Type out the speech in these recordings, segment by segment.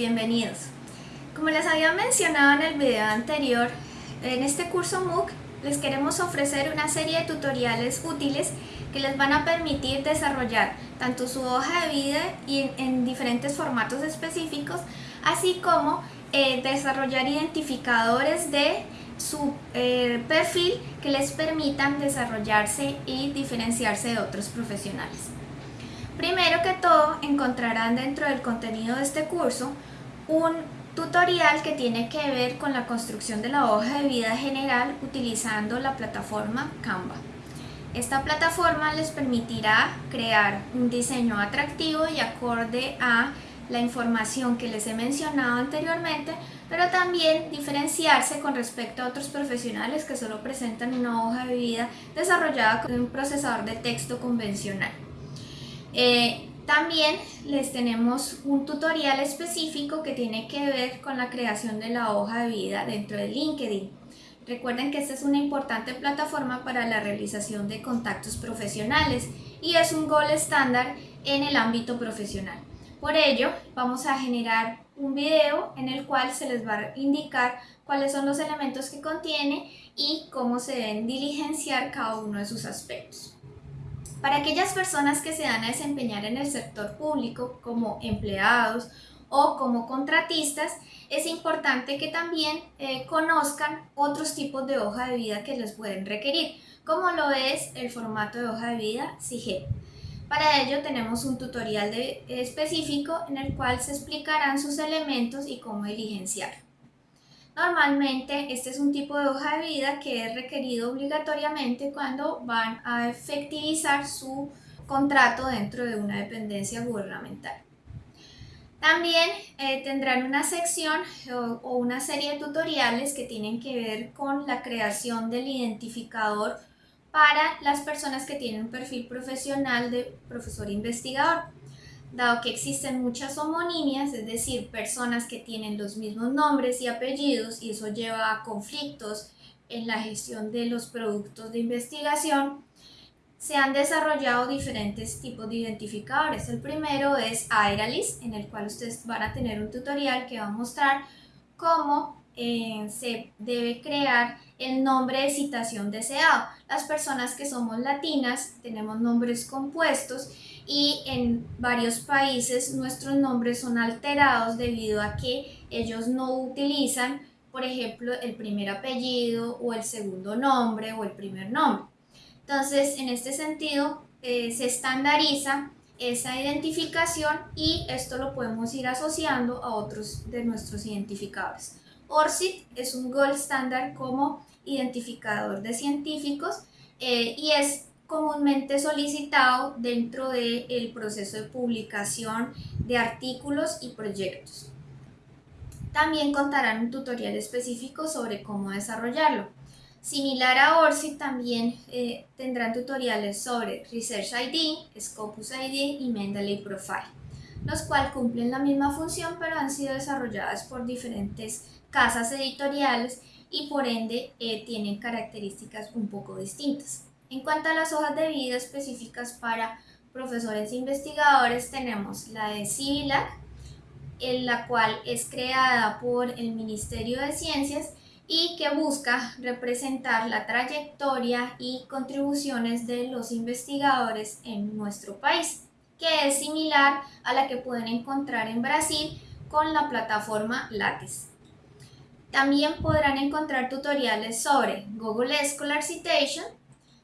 bienvenidos. Como les había mencionado en el video anterior, en este curso MOOC les queremos ofrecer una serie de tutoriales útiles que les van a permitir desarrollar tanto su hoja de vida y en, diferentes formatos específicos, así como eh, desarrollar identificadores de su eh, perfil que les permitan desarrollarse y diferenciarse de otros profesionales. Primero que todo, encontrarán dentro del contenido de este curso un tutorial que tiene que ver con la construcción de la hoja de vida general utilizando la plataforma Canva. Esta plataforma les permitirá crear un diseño atractivo y acorde a la información que les he mencionado anteriormente, pero también diferenciarse con respecto a otros profesionales que solo presentan una hoja de vida desarrollada con un procesador de texto convencional. Eh, también les tenemos un tutorial específico que tiene que ver con la creación de la hoja de vida dentro de LinkedIn. Recuerden que esta es una importante plataforma para la realización de contactos profesionales y es un gol estándar en el ámbito profesional. Por ello, vamos a generar un video en el cual se les va a indicar cuáles son los elementos que contiene y cómo se deben diligenciar cada uno de sus aspectos. Para aquellas personas que se dan a desempeñar en el sector público como empleados o como contratistas, es importante que también eh, conozcan otros tipos de hoja de vida que les pueden requerir, como lo es el formato de hoja de vida SIGEP. Para ello tenemos un tutorial específico en el cual se explicarán sus elementos y cómo diligenciar. Normalmente este es un tipo de hoja de vida que es requerido obligatoriamente cuando van a efectivizar su contrato dentro de una dependencia gubernamental. También eh, tendrán una sección o, o, una serie de tutoriales que tienen que ver con la creación del identificador para las personas que tienen un perfil profesional de profesor investigador dado que existen muchas homonimias, es decir, personas que tienen los mismos nombres y apellidos y eso lleva a conflictos en la gestión de los productos de investigación, se han desarrollado diferentes tipos de identificadores. El primero es Aeralis, en el cual ustedes van a tener un tutorial que va a mostrar cómo eh, se debe crear el nombre de citación deseado. Las personas que somos latinas tenemos nombres compuestos y en varios países nuestros nombres son alterados debido a que ellos no utilizan, por ejemplo, el primer apellido o el segundo nombre o el primer nombre. Entonces, en este sentido, eh, se estandariza esa identificación y esto lo podemos ir asociando a otros de nuestros identificadores. ORCID es un gold standard como identificador de científicos eh, y es comúnmente solicitado dentro del proceso de publicación de artículos y proyectos. También contarán un tutorial específico sobre cómo desarrollarlo. Similar a ORCID, también eh, tendrán tutoriales sobre Research ID, Scopus ID y Mendeley Profile, los cuales cumplen la misma función pero han sido desarrolladas por diferentes casas editoriales y por ende eh, tienen características un poco distintas. En cuanto a las hojas de vida específicas para profesores e investigadores, tenemos la de CIVILAC, en la cual es creada por el Ministerio de Ciencias y que busca representar la trayectoria y contribuciones de los investigadores en nuestro país, que es similar a la que pueden encontrar en Brasil con la plataforma Lattes. También podrán encontrar tutoriales sobre Google Scholar Citation,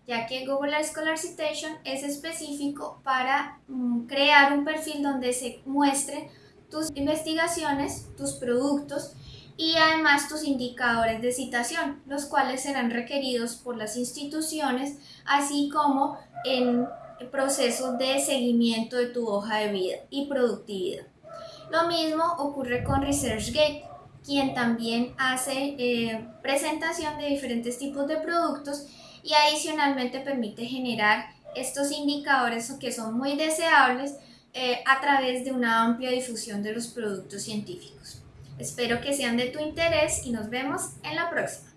ya que Google Scholar Citation es específico para mm, crear un perfil donde se muestren tus investigaciones, tus productos y además tus indicadores de citación, los cuales serán requeridos por las instituciones, así como en procesos de seguimiento de tu hoja de vida y productividad. Lo mismo ocurre con ResearchGate, quien también hace eh, presentación de diferentes tipos de productos y adicionalmente permite generar estos indicadores que son muy deseables eh, a través de una amplia difusión de los productos científicos. Espero que sean de tu interés y nos vemos en la próxima.